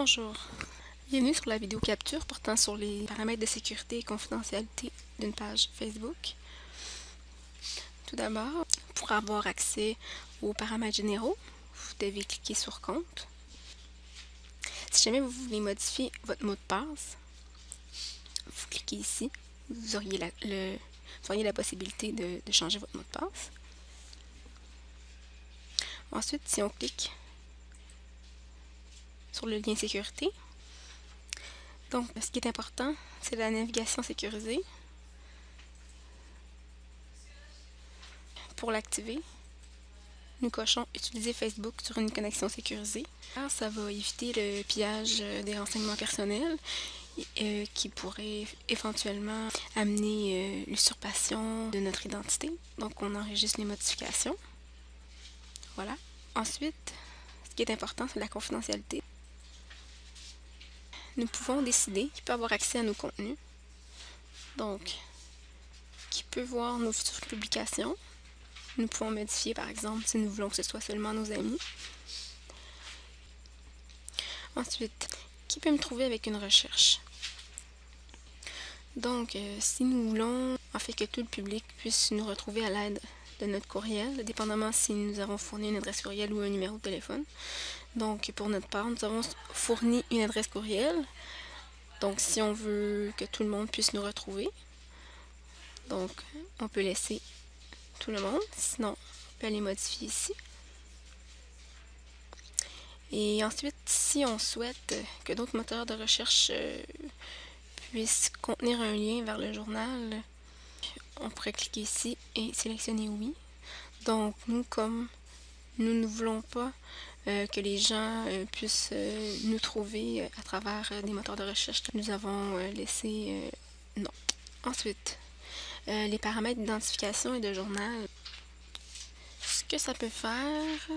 Bonjour. Bienvenue sur la vidéo capture portant sur les paramètres de sécurité et confidentialité d'une page Facebook. Tout d'abord, pour avoir accès aux paramètres généraux, vous devez cliquer sur Compte. Si jamais vous voulez modifier votre mot de passe, vous cliquez ici. Vous auriez la, possibilité de changer votre mot de passe. Ensuite, si on clique sur le lien sécurité. Donc, ce qui est important, c'est la navigation sécurisée. Pour l'activer, nous cochons Utiliser Facebook sur une connexion sécurisée. Ça va éviter le pillage des renseignements personnels euh, qui pourrait éventuellement amener euh, l'usurpation de notre identité. Donc, on enregistre les modifications. Voilà. Ensuite, ce qui est important, c'est la confidentialité nous pouvons décider qui peut avoir accès à nos contenus. Donc, qui peut voir nos futures publications. Nous pouvons modifier, par exemple, si nous voulons que ce soit seulement nos amis. Ensuite, qui peut me trouver avec une recherche? Donc, euh, si nous voulons en fait que tout le public puisse nous retrouver à l'aide de notre courriel, dépendamment si nous avons fourni une adresse courriel ou un numéro de téléphone. Donc, pour notre part, nous avons fourni une adresse courriel. Donc, si on veut que tout le monde puisse nous retrouver, donc, on peut laisser tout le monde. Sinon, on peut aller modifier ici. Et ensuite, si on souhaite que d'autres moteurs de recherche euh, puissent contenir un lien vers le journal, on pourrait cliquer ici et sélectionner oui. Donc nous, comme nous ne voulons pas euh, que les gens euh, puissent euh, nous trouver à travers des moteurs de recherche, nous avons laissé non. Ensuite, les paramètres d'identification et de journal. Ce que ça peut faire,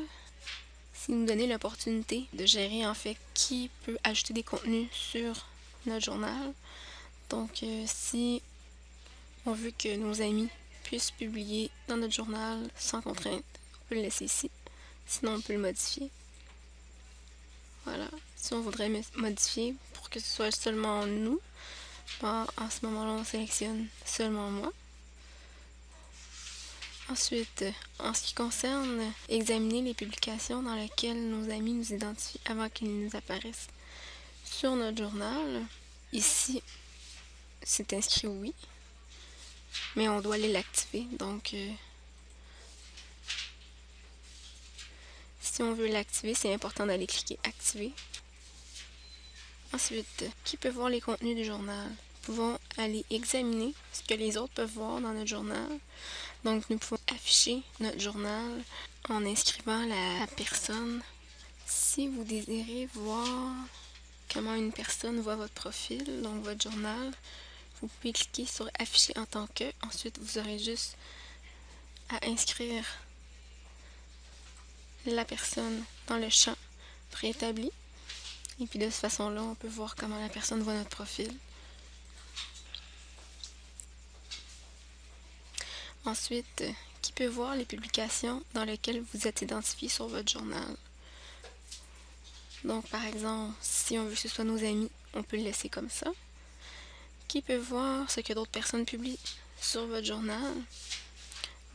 c'est nous donner l'opportunité de gérer en fait qui peut ajouter des contenus sur notre journal. Donc, si on veut que nos amis puissent publier dans notre journal sans contrainte. On peut le laisser ici. Sinon, on peut le modifier. Voilà. Si on voudrait modifier pour que ce soit seulement nous, ben, en ce moment-là, on sélectionne seulement moi. Ensuite, en ce qui concerne examiner les publications dans lesquelles nos amis nous identifient avant qu'ils nous apparaissent sur notre journal, ici, c'est inscrit oui mais on doit aller l'activer. Donc, euh, si on veut l'activer, c'est important d'aller cliquer Activer. Ensuite, qui peut voir les contenus du journal? Nous pouvons aller examiner ce que les autres peuvent voir dans notre journal. Donc, nous pouvons afficher notre journal en inscrivant la personne. Si vous désirez voir comment une personne voit votre profil, donc votre journal, vous pouvez cliquer sur afficher en tant que. Ensuite, vous aurez juste à inscrire la personne dans le champ préétabli. Et puis de cette façon-là, on peut voir comment la personne voit notre profil. Ensuite, qui peut voir les publications dans lesquelles vous êtes identifié sur votre journal. Donc, par exemple, si on veut que ce soit nos amis, on peut le laisser comme ça qui peut voir ce que d'autres personnes publient sur votre journal.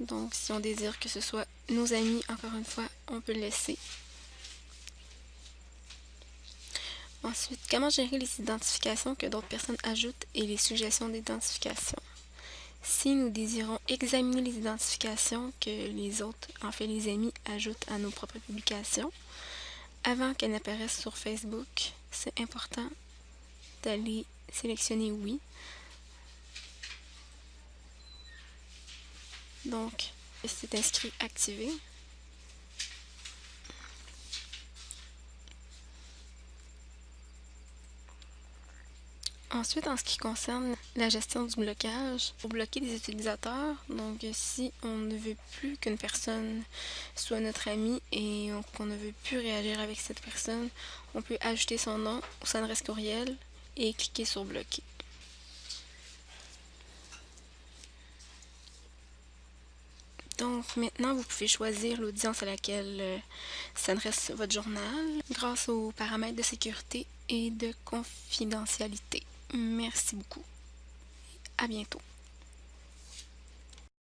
Donc, si on désire que ce soit nos amis, encore une fois, on peut le laisser. Ensuite, comment gérer les identifications que d'autres personnes ajoutent et les suggestions d'identification? Si nous désirons examiner les identifications que les autres, en fait les amis, ajoutent à nos propres publications, avant qu'elles n'apparaissent sur Facebook, c'est important d'aller sélectionner oui. Donc, c'est inscrit activé. Ensuite, en ce qui concerne la gestion du blocage, pour bloquer des utilisateurs, donc si on ne veut plus qu'une personne soit notre ami et qu'on ne veut plus réagir avec cette personne, on peut ajouter son nom ou son adresse courriel et cliquer sur bloquer. Donc maintenant, vous pouvez choisir l'audience à laquelle euh, s'adresse votre journal grâce aux paramètres de sécurité et de confidentialité. Merci beaucoup. À bientôt.